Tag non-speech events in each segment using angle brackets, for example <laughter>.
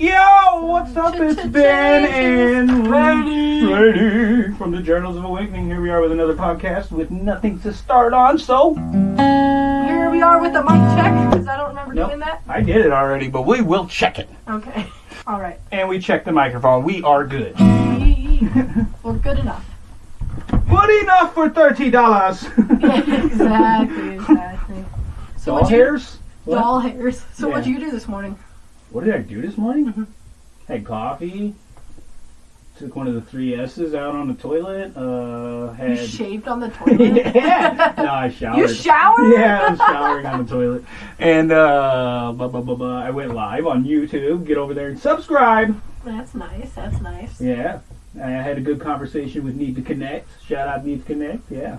Yo, what's up? It's Ben and Brady. Brady from the Journals of Awakening. Here we are with another podcast with nothing to start on. So, Here we are with the mic check because I don't remember Nope. doing that. I did it already, but we will check it. Okay. <laughs> All right. And we checked the microphone. We are good. <laughs> We're good enough. Good enough for thirty dollars. <laughs> exactly. Exactly. So Doll what you- hairs? What? Doll hairs. So Yeah. what did you do this morning? What did I do this morning? Mhm. Had coffee. Took one of the three S's out on the toilet. Uh, You had shaved on the toilet. <laughs> yeah. No, I <laughs> showered. You showered? Yeah, I was showering on the toilet. And uh, blah, blah, blah, blah. I went live on YouTube. Get over there and subscribe. That's nice. That's nice. Yeah. I had a good conversation with Need to Connect. Shout out Need to Connect. Yeah.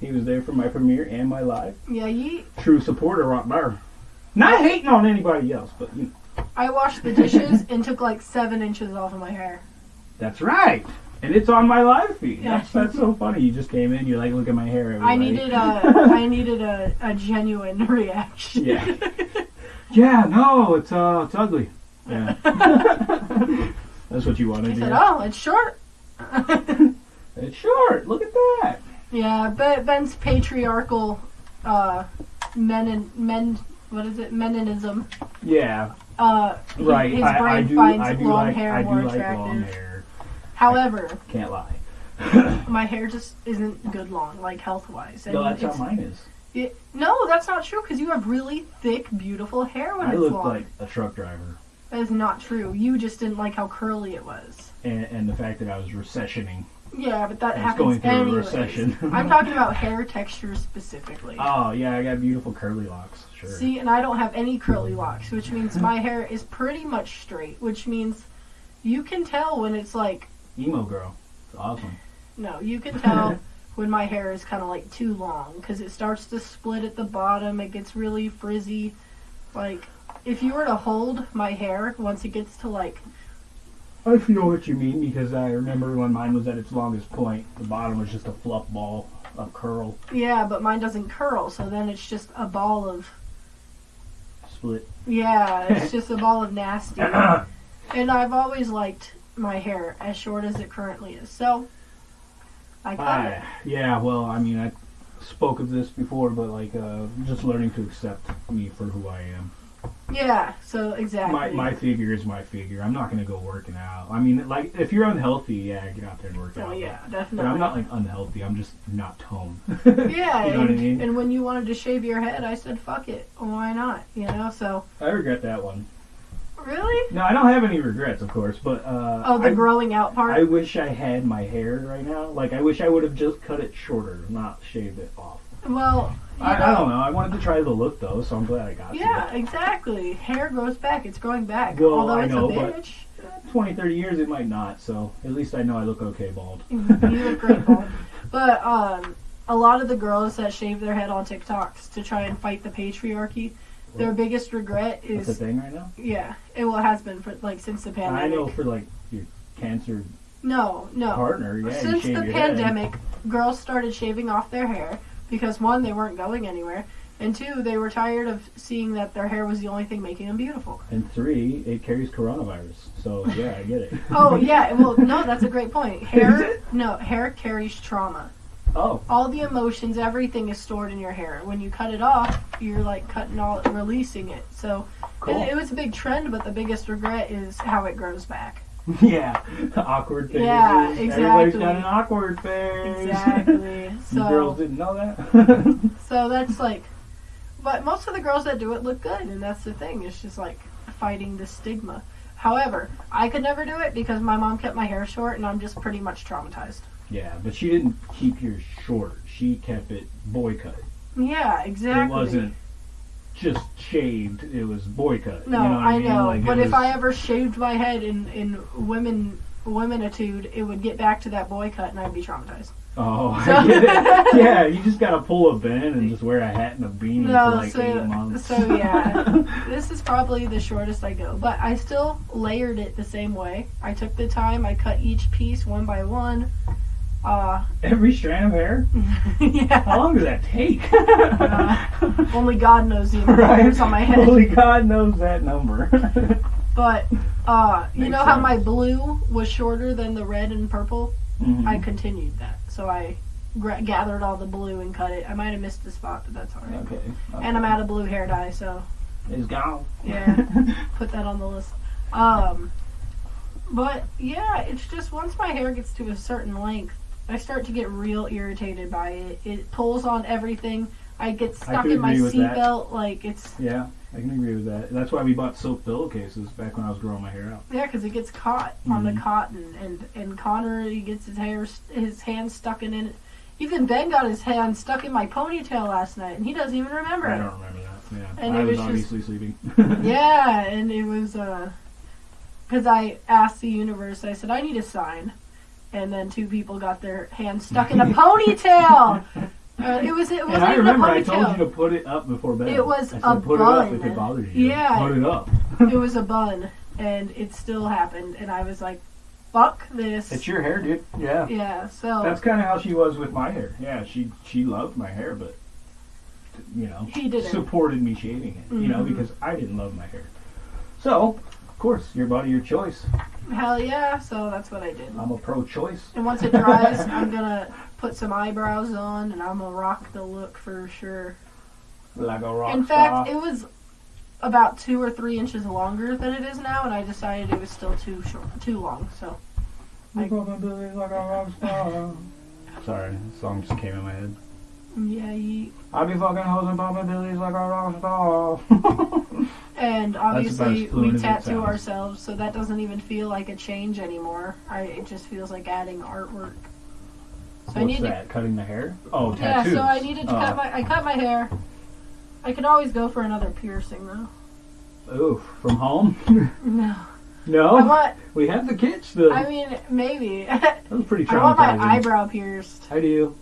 He was there for my premiere and my live. Yeah. You. True supporter right there. Not hating on anybody else, but you know, I washed the dishes and took like seven inches off of my hair. that's right. And it's on my live feed. Yeah. That's, that's so funny. You just came in, you're like, look at my hair. I needed a. <laughs> I needed a, a genuine <laughs> reaction. Yeah. <laughs> Yeah, no, it's uh, it's ugly. Yeah. That's what you I wanted to said, hear. "Oh, it's short." It's short. Look at that. Yeah, but Ben's patriarchal uh men and men what is it? Meninism. Yeah, Uh he- right. his I, brain I do. finds I do long like. hair I do more like attractive. long hair. However, Can't lie. <coughs> <coughs> my hair just isn't good long, like health wise. no, that's how mine is. It, no, that's not true because you have really thick, beautiful hair when I it's look long. like a truck driver, That is not true. You just didn't like how curly it was. and, and the fact that I was recessioning. Yeah, but that I happens going anyways. recession. I'm talking <laughs> about hair texture specifically. Oh yeah, I got beautiful curly locks. Sure. See, and I don't have any curly locks, which means my hair is pretty much straight, which means you can tell when it's like, Emo girl. It's awesome. no, you can tell <laughs> when my hair is kind of like too long because it starts to split at the bottom, it gets really frizzy. Like, if you were to hold my hair once it gets to like, I feel what you mean because I remember when mine was at its longest point, the bottom was just a fluff ball of curl yeah, but mine doesn't curl, so then it's just a ball of, split. yeah, it's <laughs> just a ball of nasty. <clears throat> And I've always liked my hair as short as it currently is, so I cut it. Yeah, well, I mean, I spoke of this before, but like, uh, just learning to accept me for who I am. Yeah, so exactly. My my figure is my figure. I'm not gonna go working out. I mean, like, if you're unhealthy, yeah, get out there and work Oh out. Oh yeah, But definitely. I'm not like unhealthy. I'm just not toned. <laughs> yeah, you know what I and, mean? and when you wanted to shave your head, I said, "Fuck it, why not?" You know. So I regret that one. really, No, I don't have any regrets, of course, but uh, oh, the I, growing out part. I wish I had my hair right now. Like, I wish I would have just cut it shorter, not shaved it off. well, I, I don't know. I wanted to try the look though, so I'm glad I got it. Yeah, to exactly. Hair grows back. It's growing back. Well, Although I it's know, a but- bitch, 20, 30 years it might not, so at least I know I look okay bald. <laughs> you look great, bald. But um, a lot of the girls that shave their head on TikToks to try and fight the patriarchy, their biggest regret That's the is thing right now. yeah, it well has been for like since the pandemic. I know for like your cancer No, no. partner, yeah. Since the your head. pandemic, girls started shaving off their hair because one, they weren't going anywhere, and two, they were tired of seeing that their hair was the only thing making them beautiful. and three, it carries coronavirus. So yeah, I get it. <laughs> Oh yeah, well no, that's a great point. Hair, no, hair carries trauma. Oh, All the emotions, everything is stored in your hair. When you cut it off, you're like cutting all, releasing it. So cool. it, it was a big trend, but the biggest regret is how it grows back. <laughs> yeah, the awkward phase. Yeah, Everybody's exactly. got an awkward phase. Exactly. <laughs> So girls didn't know that. <laughs> So that's like, but most of the girls that do it look good, and that's the thing. It's just like fighting the stigma. However, I could never do it because my mom kept my hair short, and I'm just pretty much traumatized. yeah, but she didn't keep yours short. She kept it boy cut. Yeah, exactly. It wasn't just shaved. It was boy cut. No, you know what I mean? know. Like, but if I ever shaved my head in in women womenitude, it would get back to that boy cut, and I'd be traumatized. Oh, I <laughs> yeah, you just gotta pull a Ben and just wear a hat and a beanie No, for like so- eight months. so, yeah. <laughs> This is probably the shortest I go, but I still layered it the same way. I took the time. I cut each piece one by one. Uh, Every strand of hair? <laughs> yeah. How long does that take? <laughs> Only God knows the amount of right? hairs on my head. Only God knows that number. <laughs> But Uh, you Makes know how my sense. blue was shorter than the red and purple? Mhm. I continued that. So I gra- gathered all the blue and cut it. I might have missed the spot, but that's alright. okay. And I'm out of blue hair dye, so It's gone. Yeah. put that on the list. Um, but yeah, it's just once my hair gets to a certain length, I start to get real irritated by it. It pulls on everything. I get stuck can in my agree with that. seatbelt. Like it's yeah, I can agree with that. That's why we bought silk pillowcases back when I was growing my hair out. yeah, because it gets caught on the Mhm. cotton, and and Connor he gets his hair his hand stuck in it. Even Ben got his hand stuck in my ponytail last night, and he doesn't even remember it. I it. don't remember that. Yeah, And I was, was just- obviously sleeping. <laughs> Yeah, and it was uh, because I asked the universe. I said I need a sign, and then two people got their hands stuck in a ponytail. <laughs> Uh, it was it wasn't And I remember a I told you to put it up before bed. It was I said, a put it up bun. if it bothers you. Yeah. Put it up. it <laughs> was a bun, and it still happened. And I was like, "Fuck this." It's your hair, dude. Yeah. yeah. So That's kind of how she was with my hair. Yeah, she she loved my hair, but you know, He didn't. supported me shaving it. You know, Mhm. because I didn't love my hair. So, of course, your body, your choice. hell yeah. So that's what I did. I'm a pro-choice. And once it dries, <laughs> I'm gonna put some eyebrows on, and I'm gonna rock the look for sure. Like a rock In star. fact, it was about two or three inches longer than it is now, and I decided it was still too short, too long. So You fucking Billy like a rock star. <laughs> Sorry, the song just came in my head. yeah, ye- I be fucking hoes and popping billies like a rock star. <laughs> and obviously we tattoo ourselves, so that doesn't even feel like a change anymore. I it just feels like adding artwork. So I What's need that? Cutting the hair? Oh, to, yeah. So I needed to oh. cut my I cut my hair. I could always go for another piercing though. Oof, from home? <laughs> No, no, I want. we have the kids still. I mean, maybe. <laughs> that was pretty I want my eyebrow pierced. I do.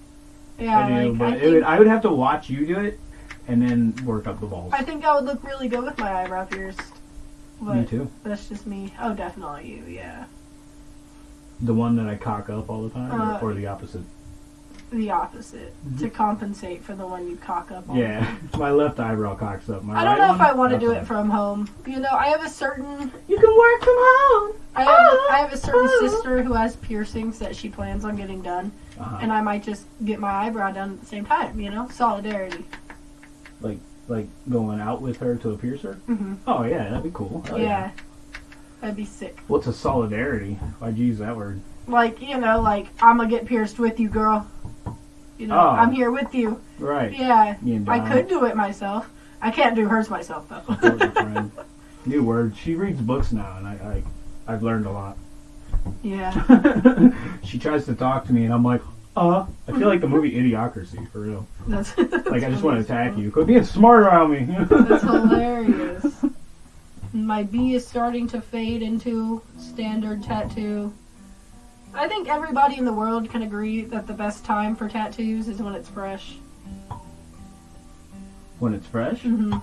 Yeah, I do, like but I it think, would, I would have to watch you do it and then work up the balls. I think I would look really good with my eyebrow pierced. But me too. that's just me. Oh, definitely you, yeah. The one that I cock up all the time, Uh, or, or the opposite? The opposite. To compensate for the one you cock up on. Mm-hmm. Yeah, <laughs> my left eyebrow cocks up. My I don't right know if I want to do so it from home. You know, I have a certain You can work from home. I have, Ah, I have a certain ah. sister who has piercings that she plans on getting done, Uh-huh. and I might just get my eyebrow done at the same time. You know, solidarity. Like like going out with her to a piercer. hmm Oh yeah, that'd be cool. Hell yeah. that'd be sick. What's a solidarity? Why'd you use that word? Like you know, like I'm gonna get pierced with you, girl. You know, Oh. I'm here with you. Right. Yeah, I could do it myself. I can't do hers myself though. Support your friend. New word. She reads books now, and I, I I've learned a lot. yeah, <laughs> she tries to talk to me, and I'm like, uh. I feel like the movie Idiocracy for real. that's <laughs> Like I just want <laughs> to attack you. Quit being smart around me. That's hilarious. <laughs> My B is starting to fade into standard tattoo. I think everybody in the world can agree that the best time for tattoos is when it's fresh. when it's fresh. hmm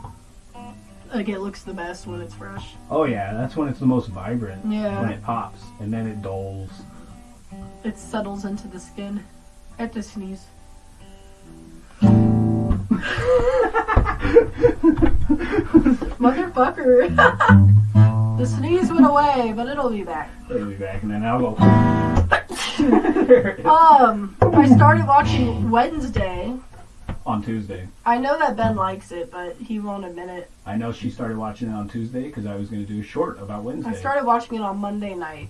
Like it looks the best when it's fresh. Oh yeah, that's when it's the most vibrant. Yeah. When it pops, and then it dulls. it settles into the skin. I have to sneeze. Motherfucker. the sneeze went away, but it'll be back. It'll be back, and then I'll go. Um, I started watching Wednesday. on Tuesday. I know that Ben likes it, but he won't admit it. I know she started watching it on Tuesday because I was going to do a short about Wednesday. I started watching it on Monday night.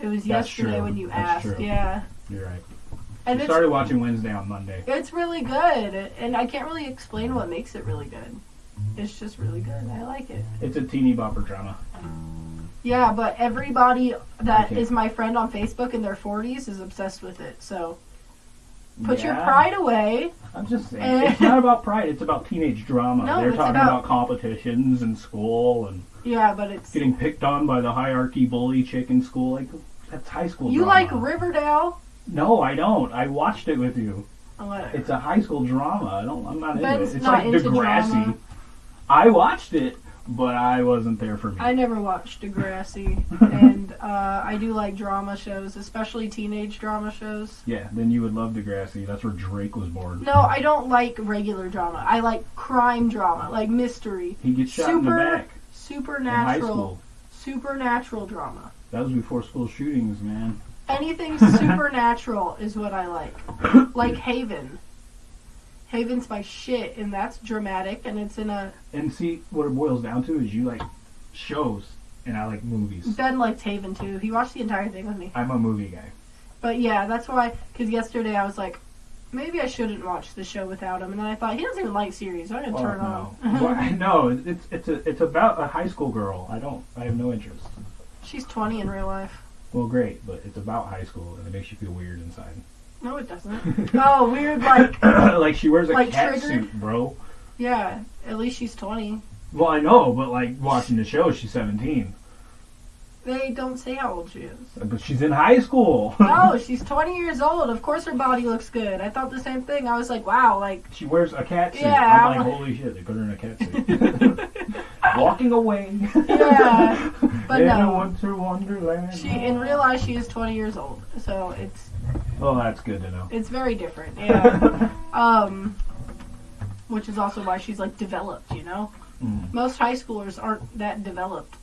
It was That's yesterday true. when you That's asked. true. Yeah. You're right. And I started watching Wednesday on Monday. it's really good. And I can't really explain what makes it really good. It's just really good. I like it. It's a teeny bopper drama. Yeah, but everybody that is my friend on Facebook in their 40s is obsessed with it. So put your pride away. I'm just saying, Eh. it's not about pride. It's about teenage drama. No, They're talking about- about... competitions in school and Yeah, but it's getting picked on by the hierarchy bully chick in school. Like that's high school. you drama. like Riverdale. No, I don't. I watched it with you. Whatever. It's a high school drama. I don't. I'm not into it. It's not like into Degrassi. drama. I watched it, but I wasn't there for me. I never watched Degrassi, <laughs> and uh, I do like drama shows, especially teenage drama shows. yeah, then you would love Degrassi. That's where Drake was born. No, I don't like regular drama. I like crime drama, like mystery, He gets shot in the Super back in high supernatural, school. Supernatural drama. That was before school shootings, man. Anything <laughs> supernatural is what I like. Like Haven. Haven's my shit, and that's dramatic, and it's in a. And see, what it boils down to is you like shows, and I like movies. Ben likes Haven too. He watched the entire thing with me. I'm a movie guy. But yeah, that's why. Because yesterday I was like, maybe I shouldn't watch the show without him, and then I thought he doesn't even like series. I'm gonna Oh, turn no. on. <laughs> Well, I- no, it's it's a, it's about a high school girl. I don't. I have no interest. She's 20 in real life. Well, great, but it's about high school, and it makes you feel weird inside. No, it doesn't. <laughs> oh, weird. Like, <coughs> like she wears a Like cat Triggered? suit, bro. yeah. At least she's 20. Well, I know, but like watching the show, she's 17, They don't say how old she is. Uh, but she's in high school. No, <laughs> she's 20 years old. Of course her body looks good. I thought the same thing. I was like, wow, like, she wears a cat suit. Yeah, I'm like, I'm- holy shit, they put her in a cat suit. <laughs> Walking away. Yeah, but <laughs> in no. a winter wonderland. she in real life she is 20 years old. So it's Well, that's good to know. it's very different. Yeah. <laughs> um, which is also why she's like developed. You know, Mm. most high schoolers aren't that developed.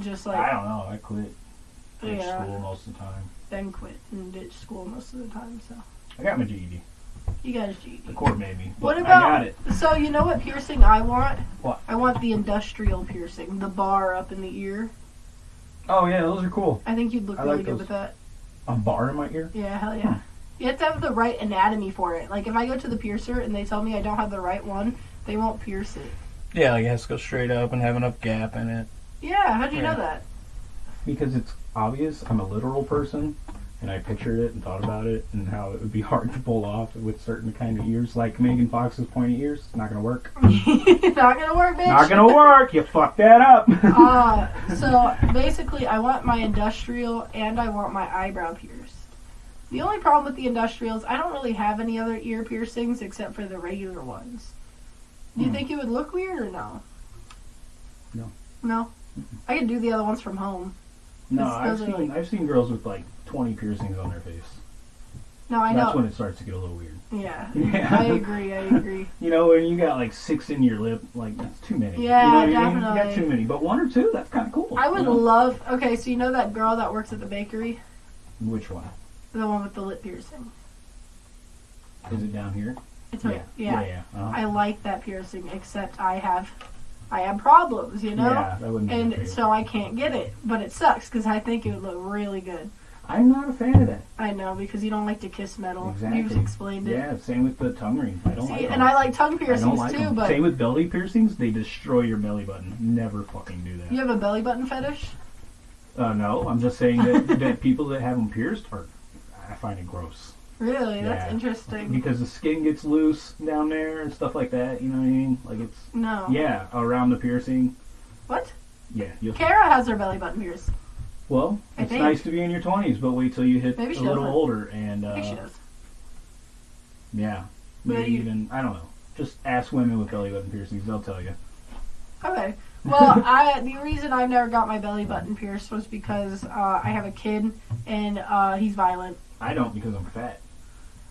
Just like I don't know. I quit. Ditched Yeah. school most of the time. then quit and ditch school most of the time. So I got my GED. You guys. The court made me. What about- I got it. So you know what piercing I want? What? I want the industrial piercing, the bar up in the ear. Oh yeah, those are cool. I think you'd look I really like good those. with that. A bar in my ear. Yeah, hell yeah. Hmm. You have to have the right anatomy for it. Like if I go to the piercer and they tell me I don't have the right one, they won't pierce it. Yeah, like it has to go straight up and have enough gap in it. Yeah, how'd you Yeah. know that? Because it's obvious I'm a literal person, and I pictured it and thought about it and how it would be <laughs> hard to pull off with certain kind of ears, like Megan Fox's pointy ears. It's not gonna work. <laughs> Not gonna work, bitch. Not gonna work. You fucked that up. <laughs> Uh, so basically, I want my industrial and I want my eyebrow pierced. The only problem with the industrials, I don't really have any other ear piercings except for the regular ones. Do you Hmm. think it would look weird or no? No. No. I could do the other ones from home. no, I've seen like- I've seen girls with like 20 piercings on their face. No, I know. That's when it starts to get a little weird. Yeah. Yeah. <laughs> I agree. I agree. <laughs> You know, when you got like six in your lip, like that's too many. Yeah, you know what I mean? You got too many, but one or two, that's kind of cool. I would you know? love. Okay, so you know that girl that works at the bakery, Which one? the one with the lip piercing. Is it down here? It's yeah. Yeah. Yeah. yeah. Uh-huh. I like that piercing, except I have, I have problems. You know. Yeah, that wouldn't be and so I can't get it. But it sucks because I think it would look really good. I'm not a fan of that. I know because you don't like to kiss metal. Exactly. You've explained it. Yeah, same with the tongue ring. I don't See, like them. and I like tongue piercings like too. them. But Same with belly piercings. They destroy your belly button. Never fucking do that. you have a belly button fetish. Uh, no, I'm just saying that, <laughs> that people that have them pierced are, I find it gross. Really, that's interesting. Because the skin gets loose down there and stuff like that. You know what I mean? Like it's, No. yeah, around the piercing. What? Yeah. Kara has her belly button pierced. Well, I it's think. nice to be in your 20s, but wait till you hit Maybe a she little doesn't. older and, I uh, think she does. yeah. Maybe even, I don't know. Just ask women with belly button piercings. They'll tell you. Okay. Well, <laughs> I the reason I never got my belly button pierced was because uh, I have a kid and uh, he's violent. I don't because I'm fat.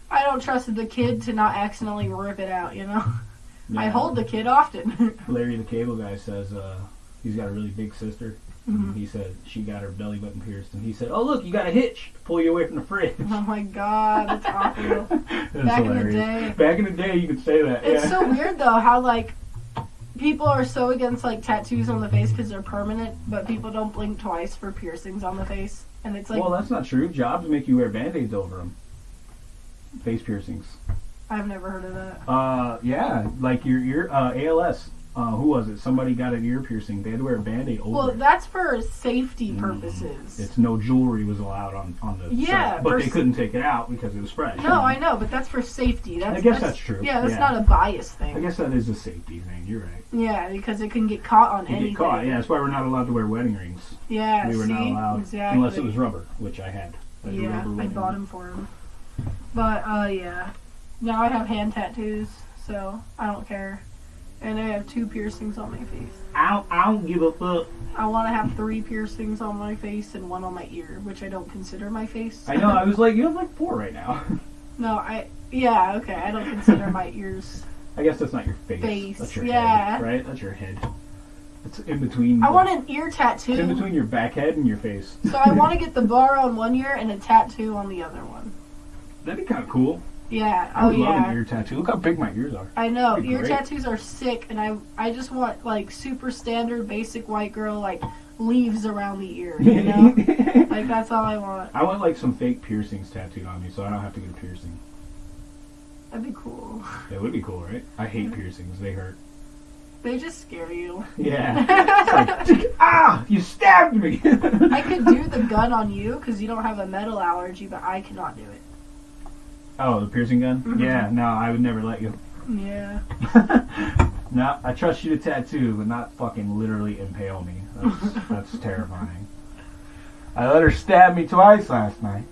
I don't trust the kid to not accidentally rip it out. You know. <laughs> I Yeah. hold the kid often. <laughs> Larry the Cable Guy says uh, he's got a really big sister. Mhm. He said she got her belly button pierced, and he said, "Oh look, you got a hitch to pull you away from the fridge." oh my god, that's <laughs> awful. That's Back in the day. Back in the day, you could say that. It's yeah. so weird though how like people are so against like tattoos on the face because they're permanent, but people don't blink twice for piercings on the face, and it's like well, that's not true. Jobs make you wear band-aids over them. Face piercings. I've never heard of that. Uh, yeah, like your ear uh, ALS. Uh, who was it? Somebody got an ear piercing. They had to wear a band-aid over. It. Well, it. that's for safety Mm. purposes. It's no jewelry was allowed on on the Yeah, site, but they s- couldn't take it out because it was fresh. No, I know, but that's for safety. That's, I guess that's true. Yeah, that's Yeah. not a bias thing. I thing. guess that is a safety thing. You're right. Yeah, because it can get caught on You anything. get caught. Yeah, that's why we're not allowed to wear wedding rings. Yeah, we were see? not allowed exactly. unless it was rubber, which I had. I had a Yeah, rubber I wedding bought ring. them for him. But uh, yeah, now I have hand tattoos, so I don't care. And I have two piercings on my face. I don't, I don't give a fuck. I want to have three piercings on my face and one on my ear, which I don't consider my face. I know. I was like, you have like four right now. <laughs> no, I yeah okay. I don't consider my ears. I guess that's not your face. Face, That's your yeah. head, right? That's your head. It's in between. I the- want an ear It's in between your back head and your face. So I want to <laughs> get the bar on one ear and a tattoo on the other one. That'd be kind of cool. Yeah. I Oh love yeah. an ear tattoo. Look how big my ears are. I know ear great. tattoos are sick, and I I just want like super standard basic white girl like leaves around the ear. You know, <laughs> like that's all I want. I want like some fake piercings tattooed on me, so I don't have to get a piercing. That'd be cool. That would be cool, right? I hate piercings; they hurt. They just scare you. Yeah. <laughs> Like, <laughs> ah, you stabbed me. I could do the gun on you because you don't have a metal allergy, but I cannot do it. Oh, the piercing gun? Mhm. Yeah. No, I would never let you. Yeah. <laughs> no, I trust you to tattoo, but not fucking literally impale me. That's, <laughs> that's terrifying. I let her stab me twice last night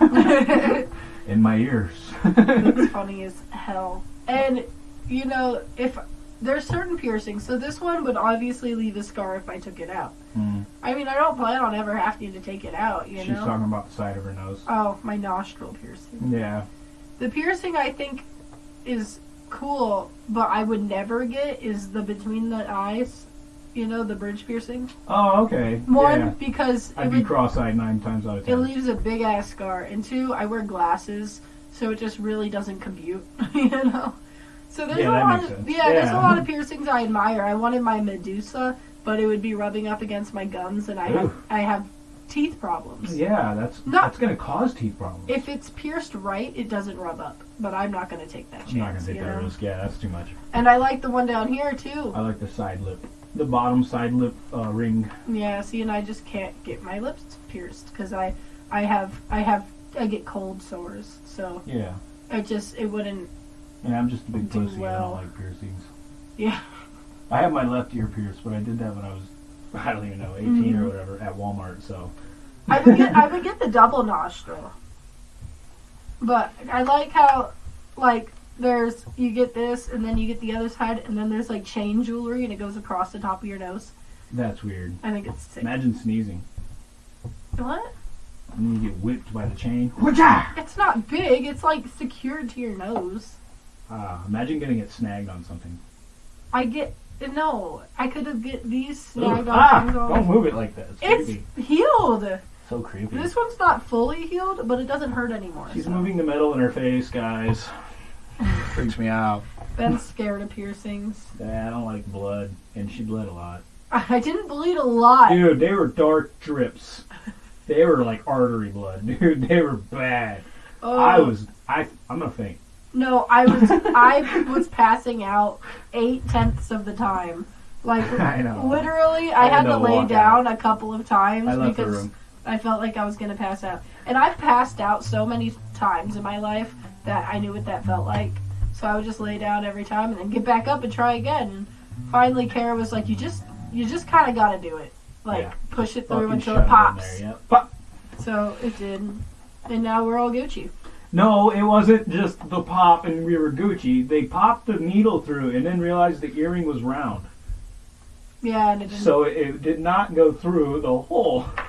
<laughs> in my ears. It's funny as hell. And you know, if there's certain piercings, so this one would obviously leave a scar if I took it out. Hmm. I mean, I don't plan on ever having to take it out. You She's know. talking about the side of her nose. Oh, my nostril piercing. Yeah. The piercing I think is cool, but I would never get is the between the eyes. You know, the bridge piercing. Oh, okay. One yeah. because I'd be cross-eyed nine times out of ten. It leaves a big ass scar. And two, I wear glasses, so it just really doesn't compute, <laughs> you know? So there's Yeah, a lot of sense. yeah, there's a lot of piercings I admire. I wanted my Medusa, but it would be rubbing up against my gums and I have I have teeth problems. Yeah, that's No. that's gonna cause teeth problems. If it's pierced right, it doesn't rub up. But I'm not gonna take that chance. I'm not gonna take that know? risk. Yeah, that's too much. And I like the one down here too. I like the side lip, the bottom side lip uh, ring. Yeah, see, and I just can't get my lips pierced because I, I have, I have, I get cold sores. So Yeah, I just, it wouldn't. And I'm just a big pussy. I don't like piercings. Yeah. I have my left ear pierced, but I did that when I was <laughs> I don't even know 18 Mhm. or whatever at Walmart. So I would get, I would get the double nostril. But I like how, like, there's you get this, and then you get the other side, and then there's like chain jewelry, and it goes across the top of your nose. that's weird. I think it's sick. Imagine sneezing What? and then you get whipped by the chain. It's not big. It's like secured to your nose. Ah, imagine getting it snagged on something. I get no. I could have get these Ugh, snagged on ah, things don't move it like that. It's, It's healed. So creepy. This one's not fully healed, but it doesn't hurt anymore. She's so. moving the metal in her face, guys. <laughs> Freaks me out. Ben's scared of piercings. Yeah, I don't like blood, and she bled a lot. <laughs> I didn't bleed a lot. Dude, they were dark drips. They were like artery blood, <laughs> dude. They were bad. Oh, I was, I, I'm gonna faint. No. I was I was passing out eight tenths of the time. Like <laughs> I know. literally, I, I had to lay down a couple of times I because. I felt like I was gonna pass out. And I've passed out so many times in my life that I knew what that felt like. So I would just lay down every time and then get back up and try again. And finally, Kara was like, "You just, you just kind of got to do it. Like Yeah. push it through Fucking until it pops." there, yep. Pop. So it did, and now we're all Gucci. No, it wasn't just the pop and we were Gucci. They popped the needle through and then realized the earring was round. Yeah, and it didn't. So it, it did not go through the hole. <laughs>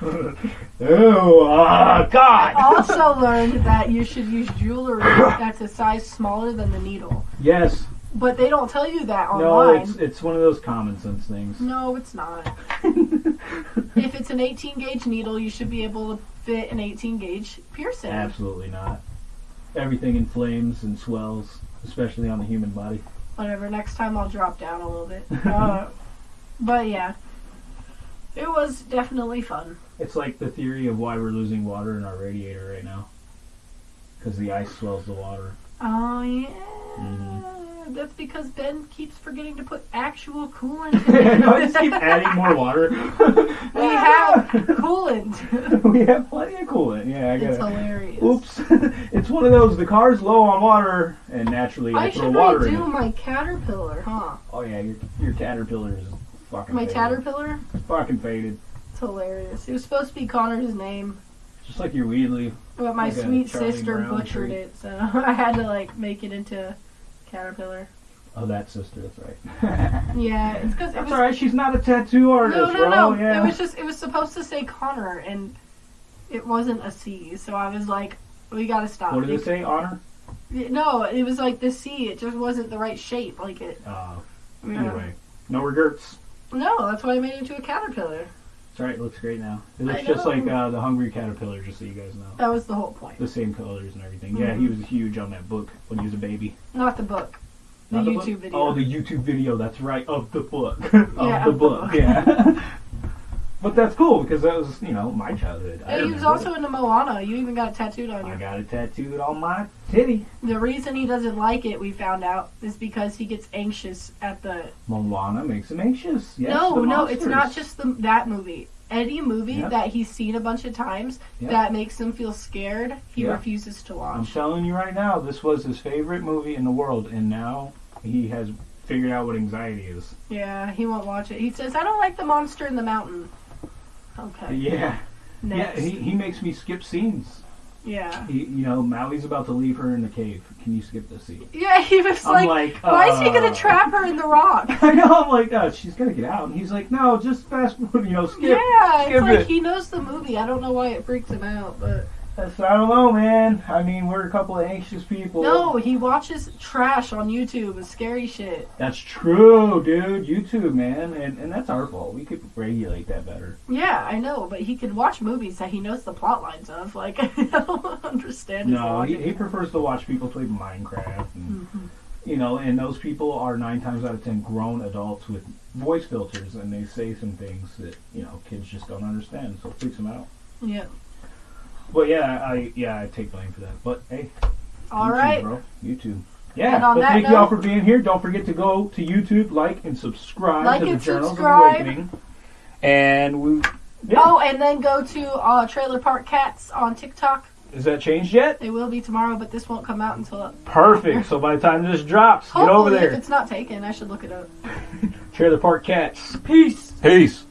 oh, ah, I God! also learned that you should use jewelry that's a size smaller than the needle, Yes. but they don't tell you that No, online. it's it's one of those common sense things. No, it's not. <laughs> if it's an 18 gauge needle, you should be able to fit an 18 gauge piercing. Absolutely not. Everything inflames and swells, especially on the human body. Whatever. Next time I'll drop down a little bit. <laughs> Uh, but yeah, it was definitely fun. It's like the theory of why we're losing water in our radiator right now. Because the ice swells the water. Oh yeah. Mhm. That's because Ben keeps forgetting to put actual coolant <laughs> in it. no, I just keep adding more water. <laughs> we have coolant. <laughs> we have plenty of coolant. Yeah, I got it. hilarious. Oops. <laughs> it's one of those, the car's low on water, and naturally I, I throw should water in redo it. my caterpillar, huh? Oh yeah, your, your caterpillar is fucking My faded. caterpillar? It's fucking faded. It's hilarious. It was supposed to be Connor's name, Just like your weed leaf. but my Like sweet sister Brown butchered tree. it, so <laughs> I had to like make it into caterpillar. Oh, that sister, that's right. <laughs> Yeah, it's because it that's was alright, she's not a tattoo artist, no, no, bro. no. Yeah. It was just it was supposed to say Connor, and it wasn't a C. So I was like, we gotta stop. what did it say? Honor? No, it was like the C. It just wasn't the right shape. Like it. Uh, Yeah. anyway, no regrets. No, that's why I made it into a caterpillar. That's right. It looks great now. It looks just like uh, the Hungry Caterpillar, just so you guys know. That was the whole point. The same colors and everything. Yeah, Mhm. he was huge on that book when he was a baby. Not the book. The Not YouTube book? video. Oh, the YouTube video. That's right, of the book. <laughs> of Yeah, the of the book. book. Yeah. <laughs> but that's cool because that was, you know, my childhood. I he was also it. into Moana. You even got it tattooed on I got it tattooed on my titty. The reason he doesn't like it, we found out, is because he gets anxious at the. Moana makes him anxious. Yes, no, the no, it's not just the, that movie. Any movie Yep. that he's seen a bunch of times Yep. that makes him feel scared, he Yeah. refuses to watch. I'm watch. telling you right now, this was his favorite movie in the world, and now he has figured out what anxiety is. Yeah, he won't watch it. He says, "I don't like the monster in the mountain." Okay. Yeah, Next. yeah. He, he makes me skip scenes. yeah. He, you know, Maui's about to leave her in the cave. Can you skip the scene? Yeah, he was like, like, "Why is he uh, gonna trap her in the rock?" <laughs> I know. I'm like, oh, she's gonna get out, and he's like, no, just fast forward. You know, skip. yeah, skip it's like it. he knows the movie. I don't know why it freaks him out, but That's, I don't know, man. I mean, we're a couple of anxious people. no, he watches trash on YouTube with scary shit. That's true, dude. YouTube, man, and and that's our fault. We could regulate that better. Yeah, I know, but he can watch movies that he knows the plot lines of. <laughs> Like, I don't understand No, he, he prefers to watch people play Minecraft, and Mhm. you know, and those people are nine times out of ten grown adults with voice filters, and they say some things that you know kids just don't understand, so it freaks them out. Yeah. But yeah, I yeah I take blame for that. But hey, All YouTube, right. bro, YouTube. Yeah, And on but that thank you all for being here. Don't forget to go to YouTube, like and subscribe Like to the and Journals subscribe. of Awakening. And we, yeah. Oh, and then go to uh, Trailer Park Cats on TikTok. Is that changed yet? It will be tomorrow, but this won't come out until Perfect. So by the time this drops, get over hopefully if there. it's not taken. I should look it up. <laughs> Trailer Park Cats. Peace. Peace.